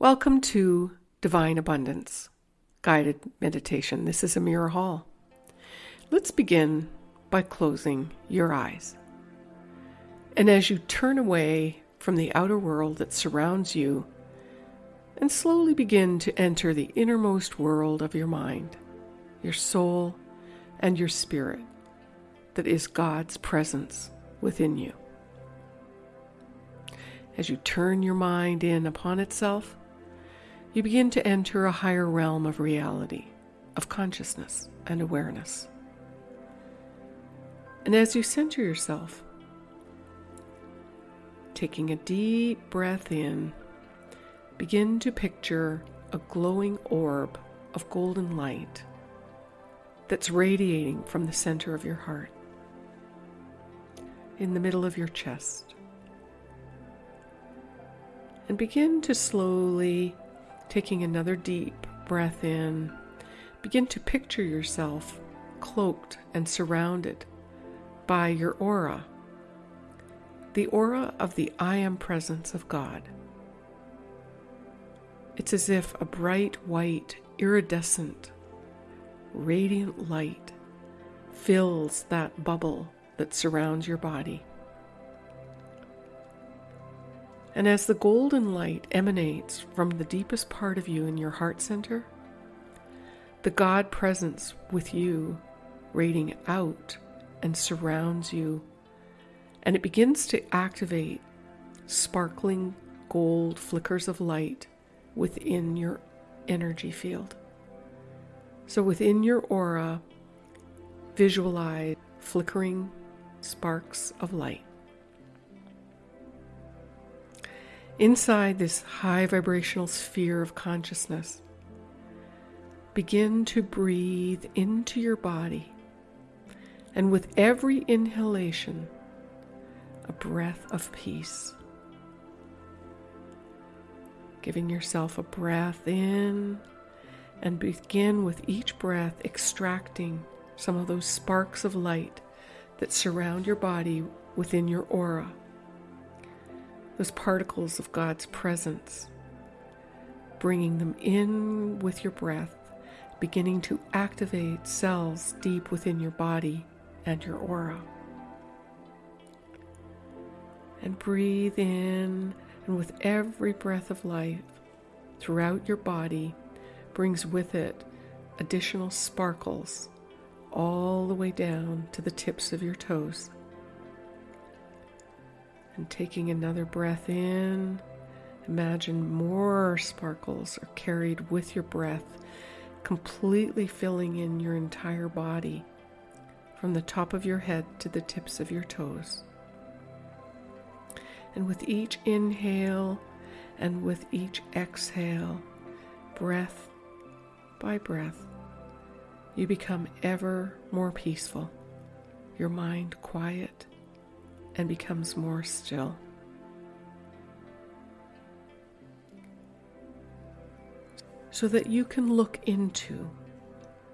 Welcome to Divine Abundance Guided Meditation. This is Amira Hall. Let's begin by closing your eyes. And as you turn away from the outer world that surrounds you and slowly begin to enter the innermost world of your mind, your soul, and your spirit that is God's presence within you. As you turn your mind in upon itself, you begin to enter a higher realm of reality, of consciousness and awareness. And as you center yourself, taking a deep breath in, begin to picture a glowing orb of golden light that's radiating from the center of your heart, in the middle of your chest. And begin to slowly Taking another deep breath in, begin to picture yourself cloaked and surrounded by your aura, the aura of the I am presence of God. It's as if a bright white, iridescent, radiant light fills that bubble that surrounds your body. And as the golden light emanates from the deepest part of you in your heart center, the God presence with you radiating out and surrounds you, and it begins to activate sparkling gold flickers of light within your energy field. So within your aura, visualize flickering sparks of light. Inside this high vibrational sphere of consciousness, begin to breathe into your body. And with every inhalation, a breath of peace. Giving yourself a breath in and begin with each breath extracting some of those sparks of light that surround your body within your aura those particles of God's presence, bringing them in with your breath, beginning to activate cells deep within your body and your aura. And breathe in, and with every breath of life throughout your body, brings with it additional sparkles all the way down to the tips of your toes. And taking another breath in, imagine more sparkles are carried with your breath, completely filling in your entire body from the top of your head to the tips of your toes. And with each inhale and with each exhale, breath by breath, you become ever more peaceful, your mind quiet and becomes more still. So that you can look into,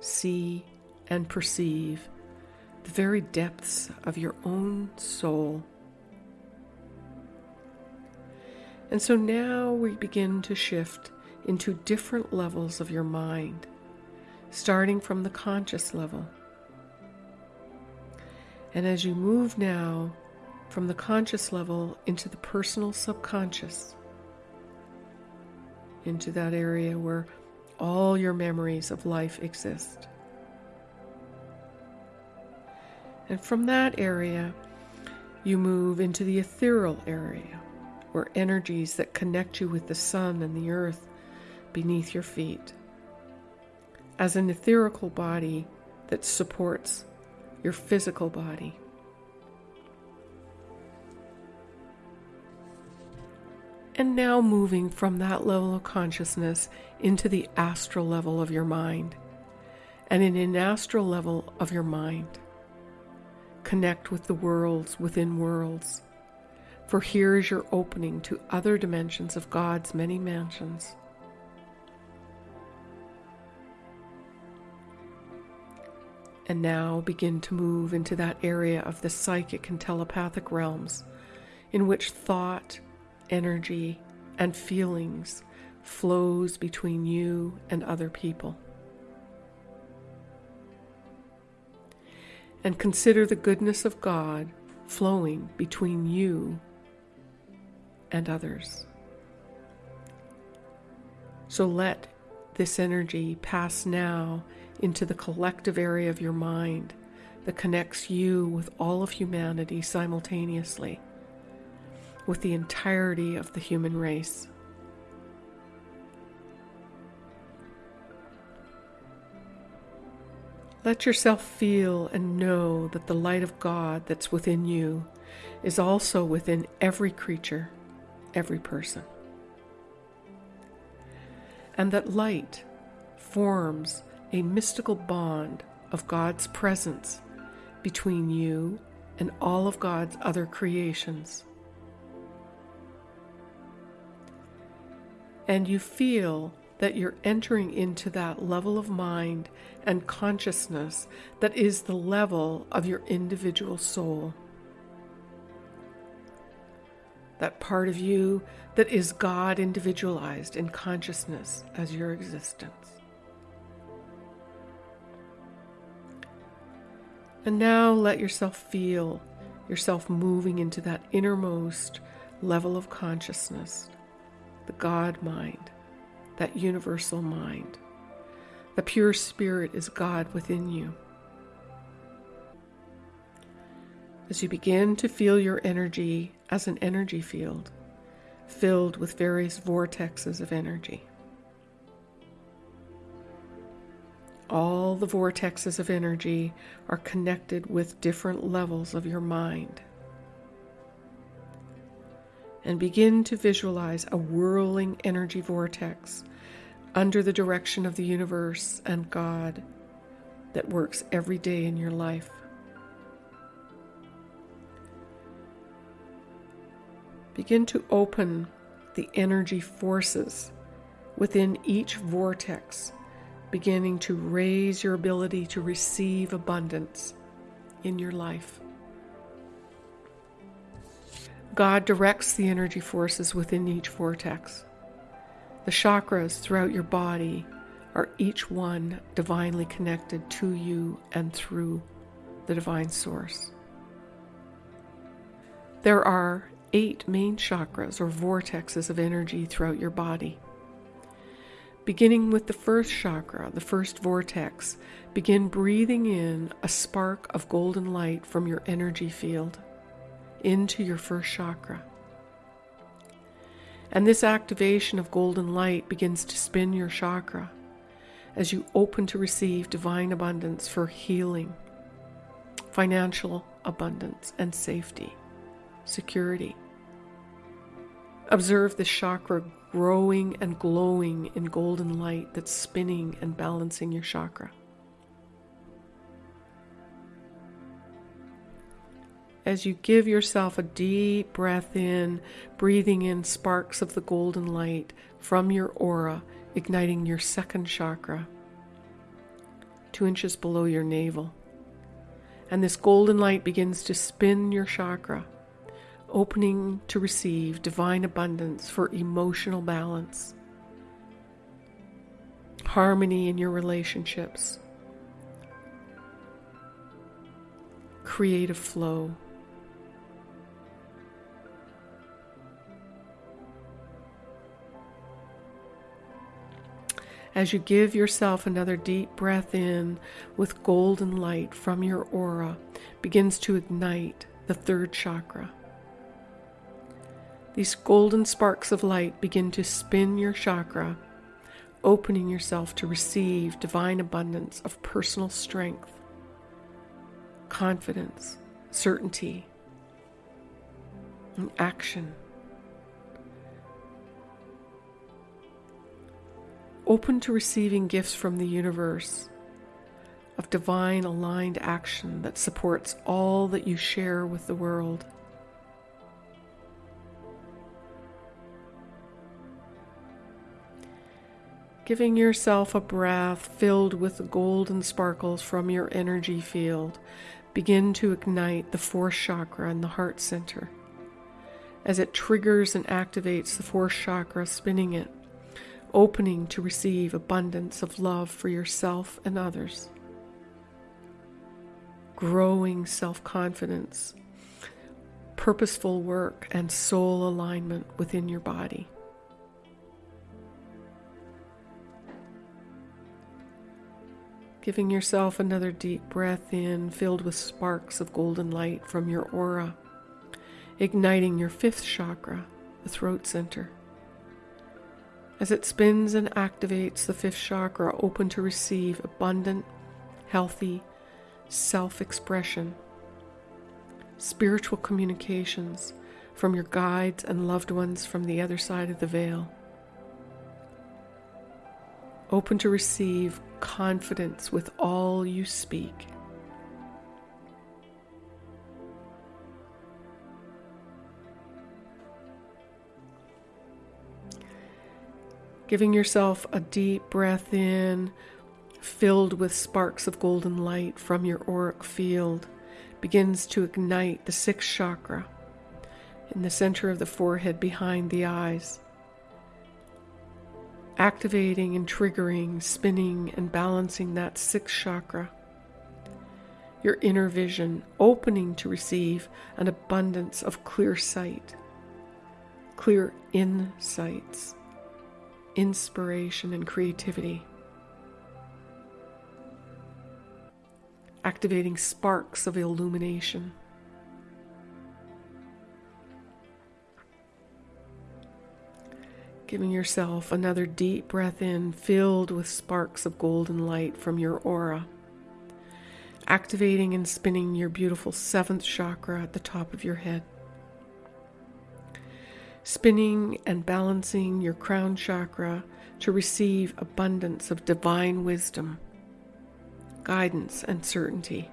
see, and perceive the very depths of your own soul. And so now we begin to shift into different levels of your mind, starting from the conscious level. And as you move now from the conscious level into the personal subconscious, into that area where all your memories of life exist. And from that area, you move into the ethereal area, where energies that connect you with the sun and the earth beneath your feet. As an etherical body that supports your physical body. And now moving from that level of consciousness into the astral level of your mind. And in an astral level of your mind, connect with the worlds within worlds. For here is your opening to other dimensions of God's many mansions. And now begin to move into that area of the psychic and telepathic realms in which thought energy, and feelings flows between you and other people. And consider the goodness of God flowing between you and others. So let this energy pass now into the collective area of your mind that connects you with all of humanity simultaneously, with the entirety of the human race. Let yourself feel and know that the light of God that's within you is also within every creature, every person. And that light forms a mystical bond of God's presence between you and all of God's other creations. And you feel that you're entering into that level of mind and consciousness that is the level of your individual soul. That part of you that is God individualized in consciousness as your existence. And now let yourself feel yourself moving into that innermost level of consciousness, the God mind that universal mind. The pure spirit is God within you. As you begin to feel your energy as an energy field, filled with various vortexes of energy. All the vortexes of energy are connected with different levels of your mind and begin to visualize a whirling energy vortex under the direction of the universe and God that works every day in your life. Begin to open the energy forces within each vortex, beginning to raise your ability to receive abundance in your life. God directs the energy forces within each vortex. The chakras throughout your body are each one divinely connected to you and through the divine source. There are eight main chakras or vortexes of energy throughout your body. Beginning with the first chakra, the first vortex, begin breathing in a spark of golden light from your energy field into your first chakra. And this activation of golden light begins to spin your chakra as you open to receive divine abundance for healing, financial abundance, and safety, security. Observe the chakra growing and glowing in golden light that's spinning and balancing your chakra. As you give yourself a deep breath in, breathing in sparks of the golden light from your aura, igniting your second chakra, two inches below your navel. And this golden light begins to spin your chakra, opening to receive divine abundance for emotional balance, harmony in your relationships, creative flow. As you give yourself another deep breath in with golden light from your aura begins to ignite the third chakra. These golden sparks of light begin to spin your chakra, opening yourself to receive divine abundance of personal strength, confidence, certainty, and action. Open to receiving gifts from the universe of divine aligned action that supports all that you share with the world. Giving yourself a breath filled with golden sparkles from your energy field, begin to ignite the fourth chakra in the heart center. As it triggers and activates the fourth chakra, spinning it opening to receive abundance of love for yourself and others, growing self confidence, purposeful work, and soul alignment within your body. Giving yourself another deep breath in, filled with sparks of golden light from your aura, igniting your fifth chakra, the throat center. As it spins and activates the fifth chakra, open to receive abundant, healthy self expression, spiritual communications from your guides and loved ones from the other side of the veil. Open to receive confidence with all you speak. Giving yourself a deep breath in, filled with sparks of golden light from your auric field, begins to ignite the sixth chakra in the center of the forehead behind the eyes activating and triggering, spinning and balancing that sixth chakra. Your inner vision opening to receive an abundance of clear sight, clear insights, inspiration, and creativity. Activating sparks of illumination. Giving yourself another deep breath in, filled with sparks of golden light from your aura. Activating and spinning your beautiful seventh chakra at the top of your head. Spinning and balancing your crown chakra to receive abundance of divine wisdom, guidance, and certainty.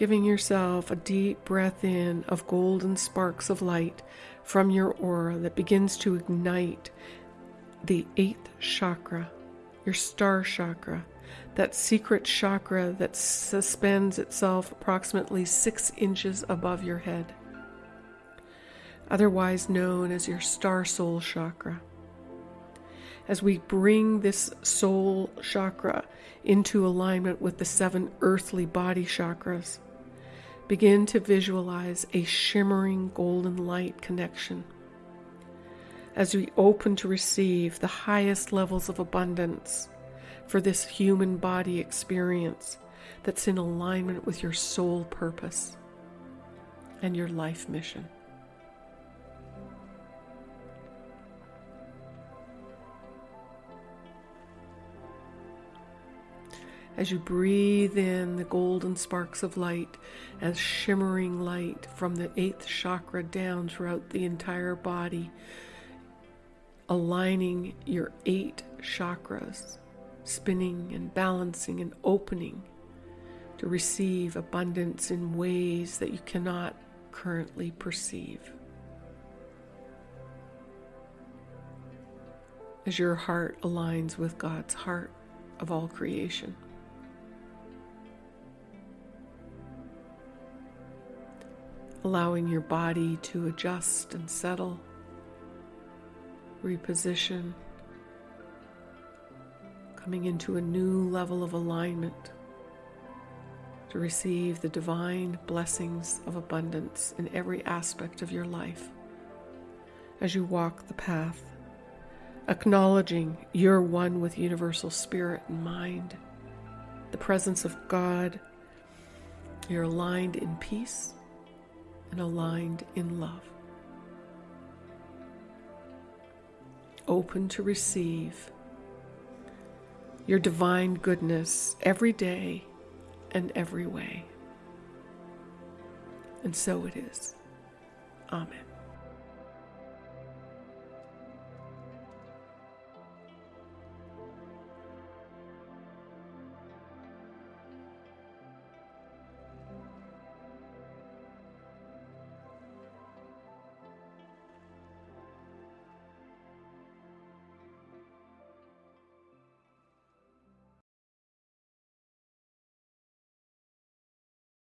giving yourself a deep breath in of golden sparks of light from your aura that begins to ignite the eighth chakra, your star chakra, that secret chakra that suspends itself approximately six inches above your head, otherwise known as your star soul chakra. As we bring this soul chakra into alignment with the seven earthly body chakras, Begin to visualize a shimmering golden light connection. As we open to receive the highest levels of abundance for this human body experience that's in alignment with your soul purpose and your life mission. as you breathe in the golden sparks of light as shimmering light from the eighth chakra down throughout the entire body, aligning your eight chakras, spinning and balancing and opening to receive abundance in ways that you cannot currently perceive. As your heart aligns with God's heart of all creation. allowing your body to adjust and settle, reposition, coming into a new level of alignment to receive the divine blessings of abundance in every aspect of your life as you walk the path, acknowledging you're one with universal spirit and mind, the presence of God. You're aligned in peace and aligned in love. Open to receive your divine goodness every day and every way. And so it is. Amen.